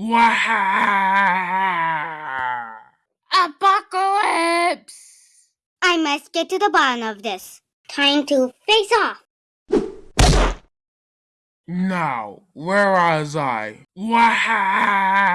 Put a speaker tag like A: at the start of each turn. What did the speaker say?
A: Waha! Apocalypse!
B: I must get to the bottom of this. Time to face off.
A: Now, where was I? Wow.